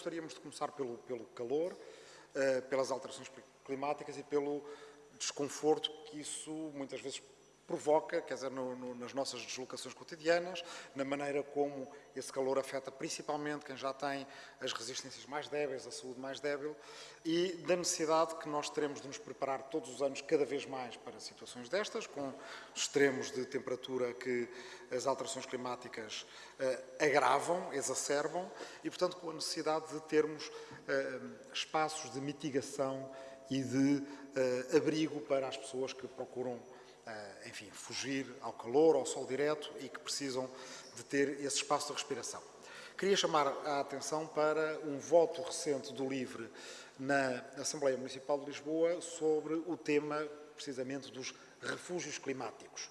gostaríamos de começar pelo, pelo calor, uh, pelas alterações climáticas e pelo desconforto que isso muitas vezes provoca, quer dizer, no, no, nas nossas deslocações cotidianas, na maneira como esse calor afeta principalmente quem já tem as resistências mais débeis, a saúde mais débil, e da necessidade que nós teremos de nos preparar todos os anos cada vez mais para situações destas, com extremos de temperatura que as alterações climáticas uh, agravam, exacerbam, e, portanto, com a necessidade de termos uh, espaços de mitigação e de uh, abrigo para as pessoas que procuram eh, enfim, fugir ao calor, ao sol direto e que precisam de ter esse espaço de respiração. Queria chamar a atenção para um voto recente do LIVRE na Assembleia Municipal de Lisboa sobre o tema, precisamente, dos refúgios climáticos.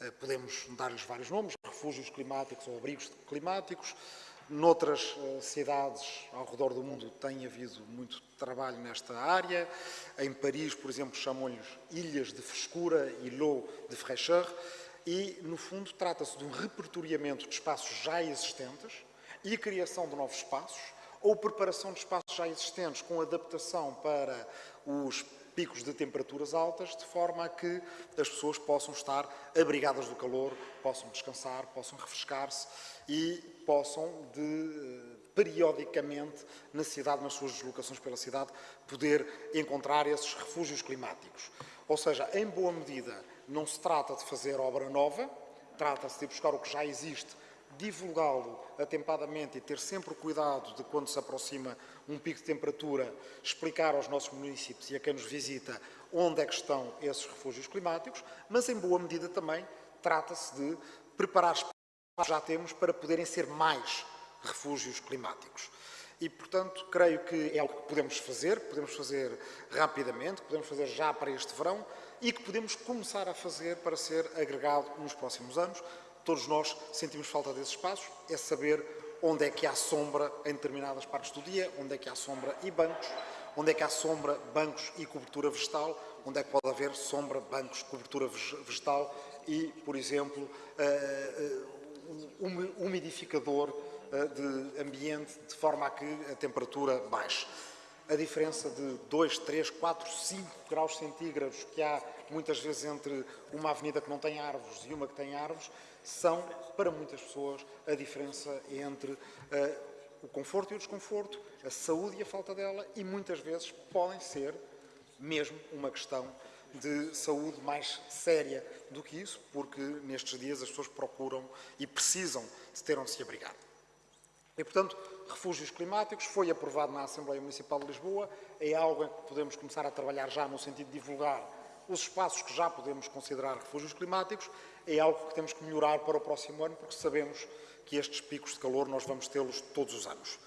Eh, podemos dar-lhes vários nomes, refúgios climáticos ou abrigos climáticos, Noutras uh, cidades ao redor do mundo tem havido muito trabalho nesta área. Em Paris, por exemplo, chamam-lhes ilhas de frescura, îlots de fraîcheur, e, no fundo, trata-se de um repertoriamento de espaços já existentes e a criação de novos espaços, ou preparação de espaços já existentes com adaptação para os picos de temperaturas altas, de forma a que as pessoas possam estar abrigadas do calor, possam descansar, possam refrescar-se e possam, de, eh, periodicamente, na cidade, nas suas deslocações pela cidade, poder encontrar esses refúgios climáticos. Ou seja, em boa medida, não se trata de fazer obra nova, trata-se de buscar o que já existe divulgá-lo atempadamente e ter sempre cuidado de, quando se aproxima um pico de temperatura, explicar aos nossos municípios e a quem nos visita onde é que estão esses refúgios climáticos, mas em boa medida também trata-se de preparar espaços que já temos para poderem ser mais refúgios climáticos. E, portanto, creio que é algo que podemos fazer, podemos fazer rapidamente, podemos fazer já para este verão e que podemos começar a fazer para ser agregado nos próximos anos, todos nós sentimos falta desses espaços, é saber onde é que há sombra em determinadas partes do dia, onde é que há sombra e bancos, onde é que há sombra, bancos e cobertura vegetal, onde é que pode haver sombra, bancos, cobertura vegetal e, por exemplo, um umidificador de ambiente de forma a que a temperatura baixe. A diferença de 2, 3, 4, 5 graus centígrados que há muitas vezes entre uma avenida que não tem árvores e uma que tem árvores são, para muitas pessoas, a diferença entre uh, o conforto e o desconforto, a saúde e a falta dela, e muitas vezes podem ser mesmo uma questão de saúde mais séria do que isso, porque nestes dias as pessoas procuram e precisam de ter onde se abrigar. E, portanto, refúgios climáticos foi aprovado na Assembleia Municipal de Lisboa, é algo em que podemos começar a trabalhar já no sentido de divulgar os espaços que já podemos considerar refúgios climáticos, é algo que temos que melhorar para o próximo ano, porque sabemos que estes picos de calor nós vamos tê-los todos os anos.